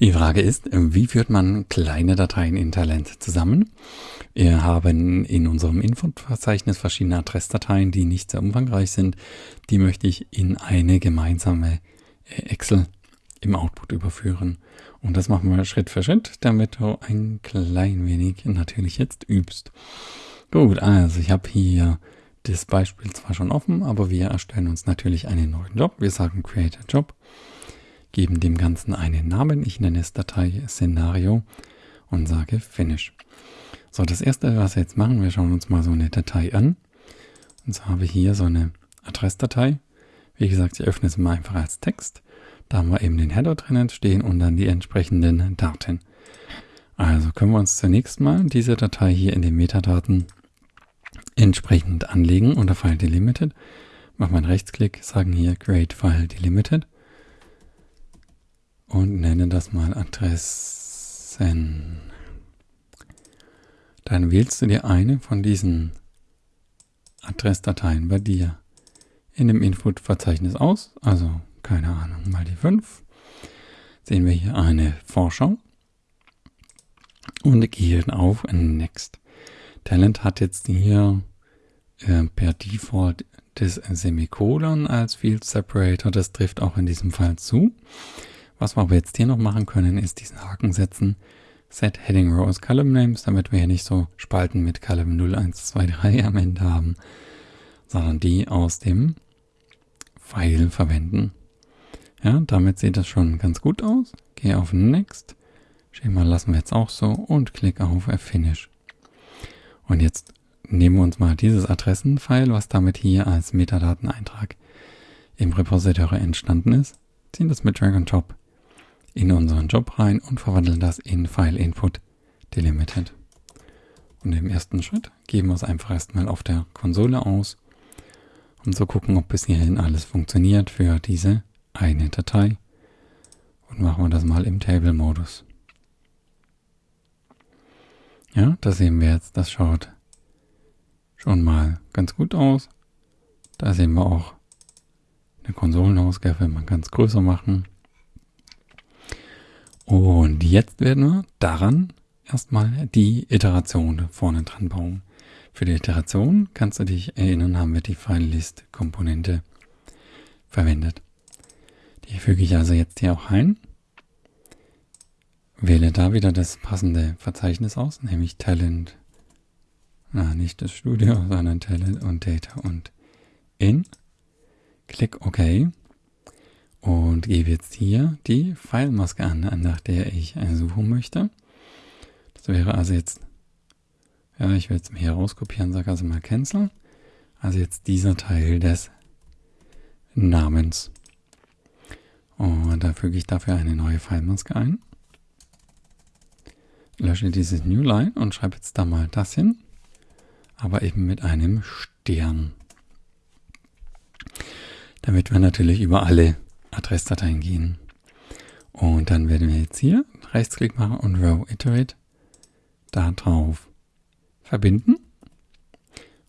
Die Frage ist, wie führt man kleine Dateien in Talent zusammen? Wir haben in unserem Infoverzeichnis verschiedene Adressdateien, die nicht sehr umfangreich sind. Die möchte ich in eine gemeinsame äh, Excel im Output überführen. Und das machen wir Schritt für Schritt, damit du ein klein wenig natürlich jetzt übst. Gut, also ich habe hier das Beispiel zwar schon offen, aber wir erstellen uns natürlich einen neuen Job. Wir sagen Create a Job geben dem Ganzen einen Namen. Ich nenne es Datei Szenario und sage Finish. So, das erste, was wir jetzt machen, wir schauen uns mal so eine Datei an. Und so habe ich hier so eine Adressdatei. Wie gesagt, ich öffne es mal einfach als Text. Da haben wir eben den Header drinnen stehen und dann die entsprechenden Daten. Also können wir uns zunächst mal diese Datei hier in den Metadaten entsprechend anlegen unter File Delimited. Machen wir einen Rechtsklick, sagen hier Create File Delimited und nenne das mal Adressen. Dann wählst du dir eine von diesen Adressdateien bei dir in dem Input-Verzeichnis aus, also keine Ahnung, mal die 5. Sehen wir hier eine Vorschau und gehen auf Next. Talent hat jetzt hier äh, per Default das Semikolon als Field Separator, das trifft auch in diesem Fall zu. Was wir aber jetzt hier noch machen können, ist diesen Haken setzen. Set Heading Rows Column Names, damit wir hier nicht so Spalten mit Column 0, 1, 2, 3 am Ende haben, sondern die aus dem File verwenden. Ja, damit sieht das schon ganz gut aus. Gehe auf Next. Schema lassen wir jetzt auch so und klicke auf Finish. Und jetzt nehmen wir uns mal dieses Adressenfile, was damit hier als Metadateneintrag im Repository entstanden ist, ziehen das mit Drag and Drop in unseren Job rein und verwandeln das in File Input Delimited. Und im ersten Schritt geben wir es einfach erstmal auf der Konsole aus, um zu gucken, ob bis hierhin alles funktioniert für diese eine Datei. Und machen wir das mal im Table-Modus. Ja, da sehen wir jetzt, das schaut schon mal ganz gut aus. Da sehen wir auch eine Konsolenausgabe, man kann es größer machen. Und jetzt werden wir daran erstmal die Iteration vorne dran bauen. Für die Iteration kannst du dich erinnern, haben wir die FileList-Komponente verwendet. Die füge ich also jetzt hier auch ein. Wähle da wieder das passende Verzeichnis aus, nämlich Talent, na, nicht das Studio, sondern Talent und Data und In. Klick OK und gebe jetzt hier die Pfeilmaske an, nach der ich suchen möchte. Das wäre also jetzt, ja, ich werde es mir hier rauskopieren, sage also mal Cancel. Also jetzt dieser Teil des Namens. Und da füge ich dafür eine neue Pfeilmaske ein. Lösche dieses New Line und schreibe jetzt da mal das hin, aber eben mit einem Stern. Damit wir natürlich über alle Adressdateien gehen. Und dann werden wir jetzt hier Rechtsklick machen und Row Iterate da drauf verbinden.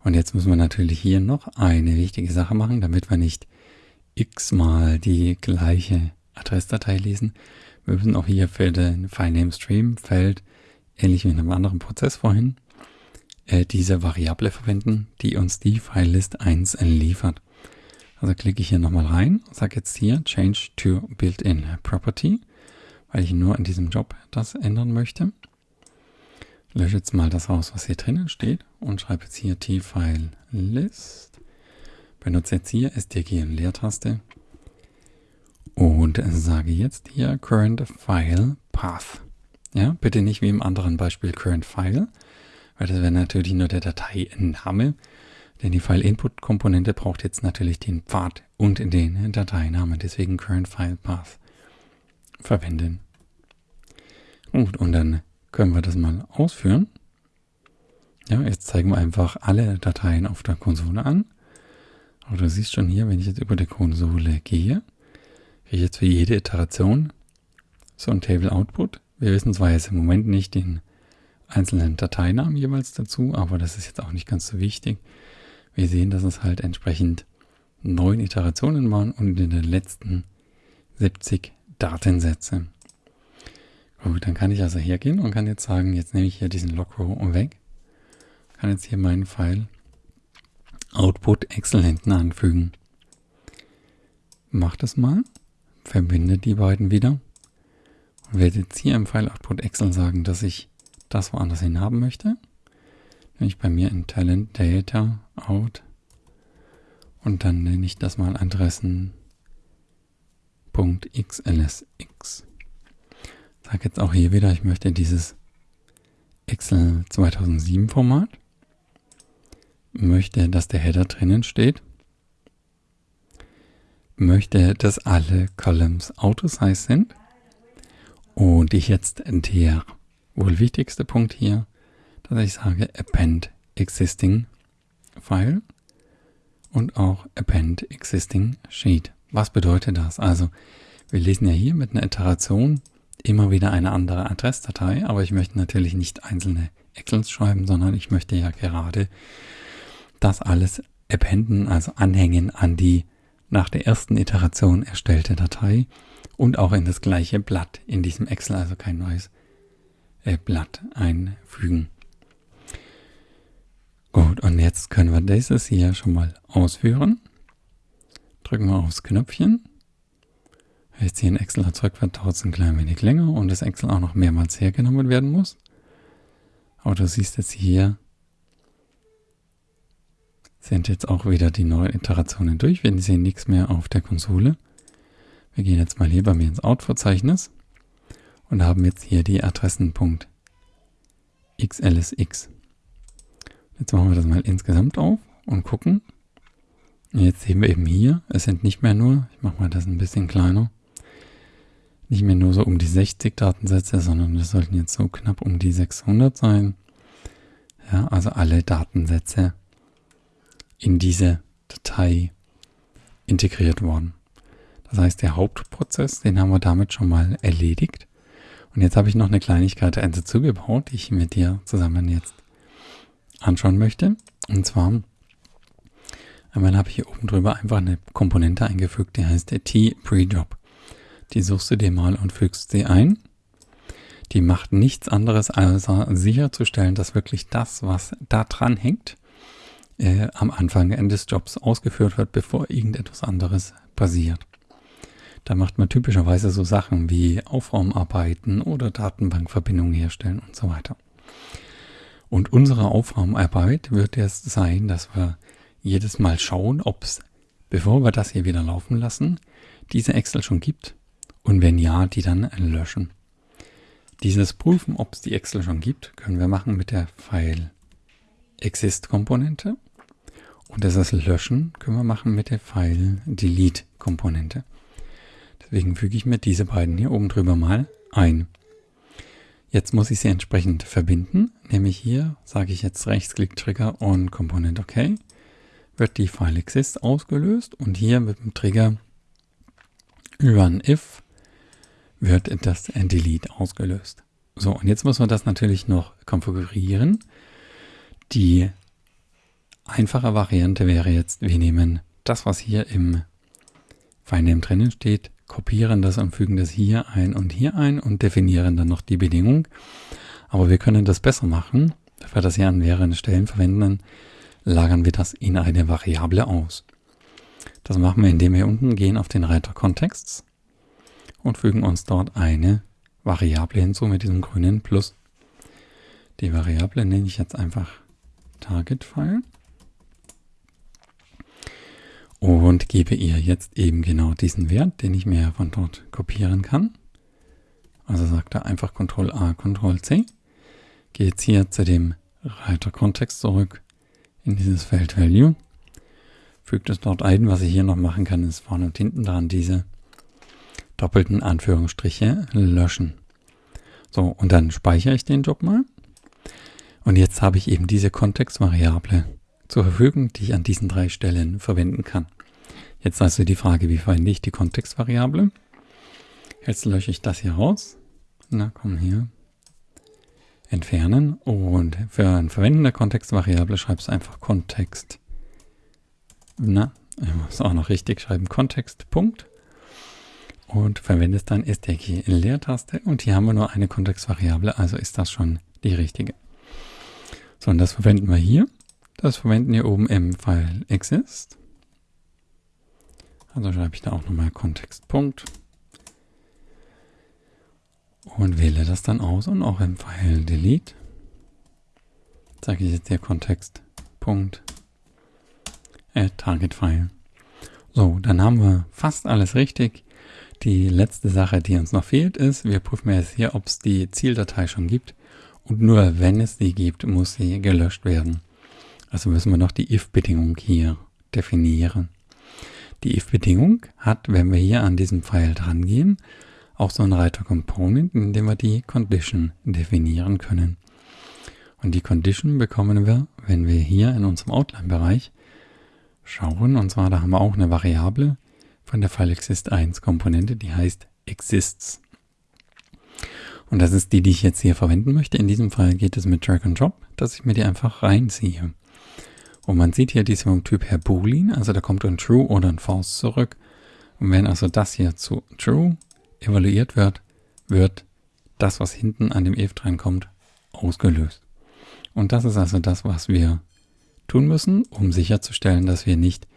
Und jetzt müssen wir natürlich hier noch eine wichtige Sache machen, damit wir nicht x-mal die gleiche Adressdatei lesen. Wir müssen auch hier für den FileName Stream Feld, ähnlich wie in einem anderen Prozess vorhin, äh, diese Variable verwenden, die uns die Filelist 1 liefert. Also klicke ich hier nochmal rein, sage jetzt hier Change to Built-in Property, weil ich nur in diesem Job das ändern möchte. Lösche jetzt mal das raus, was hier drinnen steht und schreibe jetzt hier t-file list. Benutze jetzt hier STG und Leertaste und sage jetzt hier current file path. Ja, bitte nicht wie im anderen Beispiel current file, weil das wäre natürlich nur der Dateiname. Denn die File-Input-Komponente braucht jetzt natürlich den Pfad und den Dateinamen, deswegen Current File Path verwenden. Gut, und dann können wir das mal ausführen. Ja, jetzt zeigen wir einfach alle Dateien auf der Konsole an. Aber du siehst schon hier, wenn ich jetzt über die Konsole gehe, kriege ich jetzt für jede Iteration so ein Table Output. Wir wissen zwar jetzt im Moment nicht den einzelnen Dateinamen jeweils dazu, aber das ist jetzt auch nicht ganz so wichtig. Wir sehen, dass es halt entsprechend neun Iterationen waren und in den letzten 70 Datensätze. Gut, dann kann ich also hergehen und kann jetzt sagen, jetzt nehme ich hier diesen Lockrow weg. Kann jetzt hier meinen Pfeil Output Excel hinten anfügen. Mach das mal. Verbinde die beiden wieder. Und werde jetzt hier im File Output Excel sagen, dass ich das woanders hin haben möchte. Nämlich bei mir in Talent Data Out. Und dann nenne ich das mal Adressen.xlsx. Sag jetzt auch hier wieder, ich möchte dieses Excel 2007 Format. Möchte, dass der Header drinnen steht möchte, dass alle Columns Autosize sind und ich jetzt der wohl wichtigste Punkt hier, dass ich sage Append Existing File und auch Append Existing Sheet. Was bedeutet das? Also wir lesen ja hier mit einer Iteration immer wieder eine andere Adressdatei, aber ich möchte natürlich nicht einzelne Excels schreiben, sondern ich möchte ja gerade das alles appenden, also anhängen an die nach der ersten Iteration erstellte Datei und auch in das gleiche Blatt in diesem Excel, also kein neues äh, Blatt einfügen. Gut, und jetzt können wir dieses hier schon mal ausführen. Drücken wir aufs Knöpfchen. Jetzt hier ein Excel erzeugt wird, dauert es ein klein wenig länger und das Excel auch noch mehrmals hergenommen werden muss. Aber du siehst jetzt hier, sind jetzt auch wieder die neuen Iterationen durch. Wir sehen nichts mehr auf der Konsole. Wir gehen jetzt mal hier bei mir ins Out-Verzeichnis und haben jetzt hier die Adressen.xlsx. Jetzt machen wir das mal insgesamt auf und gucken. Jetzt sehen wir eben hier, es sind nicht mehr nur, ich mache mal das ein bisschen kleiner, nicht mehr nur so um die 60 Datensätze, sondern es sollten jetzt so knapp um die 600 sein. Ja, also alle Datensätze in diese Datei integriert worden. Das heißt, der Hauptprozess, den haben wir damit schon mal erledigt. Und jetzt habe ich noch eine Kleinigkeit dazugebaut, die ich mit dir zusammen jetzt anschauen möchte. Und zwar einmal habe ich hier oben drüber einfach eine Komponente eingefügt, die heißt T-Prejob. Die suchst du dir mal und fügst sie ein. Die macht nichts anderes, als sicherzustellen, dass wirklich das, was da dran hängt, äh, am Anfang des Jobs ausgeführt wird, bevor irgendetwas anderes passiert. Da macht man typischerweise so Sachen wie Aufraumarbeiten oder Datenbankverbindungen herstellen und so weiter. Und unsere Aufraumarbeit wird jetzt sein, dass wir jedes Mal schauen, ob es, bevor wir das hier wieder laufen lassen, diese Excel schon gibt und wenn ja, die dann löschen. Dieses Prüfen, ob es die Excel schon gibt, können wir machen mit der File Exist Komponente und das Löschen können wir machen mit der File Delete Komponente. Deswegen füge ich mir diese beiden hier oben drüber mal ein. Jetzt muss ich sie entsprechend verbinden, nämlich hier sage ich jetzt Rechtsklick Trigger und Komponent OK, wird die File Exist ausgelöst und hier mit dem Trigger Run If wird das Delete ausgelöst. So, und jetzt muss man das natürlich noch konfigurieren. Die einfache Variante wäre jetzt, wir nehmen das, was hier im FileName drinnen steht, kopieren das und fügen das hier ein und hier ein und definieren dann noch die Bedingung. Aber wir können das besser machen. Da wir das hier an mehreren Stellen verwenden, lagern wir das in eine Variable aus. Das machen wir, indem wir unten gehen auf den Reiter Kontexts und fügen uns dort eine Variable hinzu mit diesem grünen Plus. Die Variable nenne ich jetzt einfach Target-File und gebe ihr jetzt eben genau diesen Wert, den ich mir von dort kopieren kann. Also sagt er einfach Ctrl A, Ctrl C. Gehe jetzt hier zu dem Reiter Kontext zurück in dieses Feld Value. Fügt es dort ein. Was ich hier noch machen kann, ist vorne und hinten dran diese doppelten Anführungsstriche löschen. So, und dann speichere ich den Job mal. Und jetzt habe ich eben diese Kontextvariable zur Verfügung, die ich an diesen drei Stellen verwenden kann. Jetzt also die Frage, wie verwende ich die Kontextvariable? Jetzt lösche ich das hier raus. Na, komm hier. Entfernen. Und für ein Verwenden der Kontextvariable schreibst du einfach Kontext. Na, ich muss auch noch richtig schreiben. Kontext, und verwendest dann STK Leertaste und hier haben wir nur eine Kontextvariable, also ist das schon die richtige. So, und das verwenden wir hier. Das verwenden wir oben im File exist. Also schreibe ich da auch nochmal Kontextpunkt und wähle das dann aus und auch im File delete sage ich jetzt hier Kontextpunkt äh, Target File. So, dann haben wir fast alles richtig. Die letzte Sache, die uns noch fehlt, ist, wir prüfen jetzt hier, ob es die Zieldatei schon gibt. Und nur wenn es die gibt, muss sie gelöscht werden. Also müssen wir noch die if-Bedingung hier definieren. Die if-Bedingung hat, wenn wir hier an diesem Pfeil dran gehen, auch so einen Reiter Component, in dem wir die Condition definieren können. Und die Condition bekommen wir, wenn wir hier in unserem Outline-Bereich schauen. Und zwar, da haben wir auch eine Variable von der FileExist1 Komponente, die heißt exists. Und das ist die, die ich jetzt hier verwenden möchte. In diesem Fall geht es mit Drag and Drop, dass ich mir die einfach reinziehe. Und man sieht hier, die ist vom Typ her Boolean, also da kommt ein True oder ein False zurück. Und wenn also das hier zu True evaluiert wird, wird das, was hinten an dem if drankommt, ausgelöst. Und das ist also das, was wir tun müssen, um sicherzustellen, dass wir nicht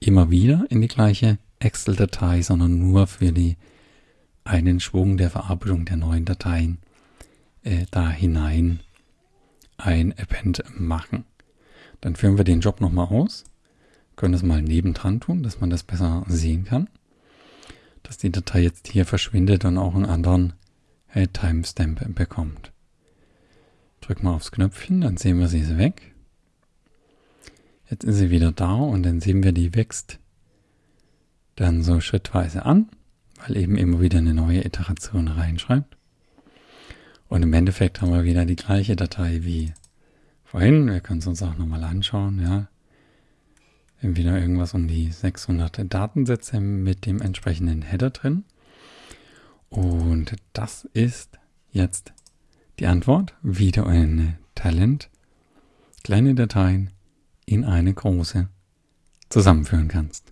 immer wieder in die gleiche Excel-Datei, sondern nur für die einen Schwung der Verarbeitung der neuen Dateien äh, da hinein ein Append machen. Dann führen wir den Job nochmal aus, können das mal nebendran tun, dass man das besser sehen kann, dass die Datei jetzt hier verschwindet und auch einen anderen äh, Timestamp bekommt. Drück mal aufs Knöpfchen, dann sehen wir, sie ist weg. Jetzt ist sie wieder da und dann sehen wir, die wächst dann so schrittweise an, weil eben immer wieder eine neue Iteration reinschreibt. Und im Endeffekt haben wir wieder die gleiche Datei wie vorhin. Wir können es uns auch nochmal anschauen. Ja. Wieder irgendwas um die 600 Datensätze mit dem entsprechenden Header drin. Und das ist jetzt die Antwort, wie du ein Talent kleine Dateien in eine große zusammenführen kannst.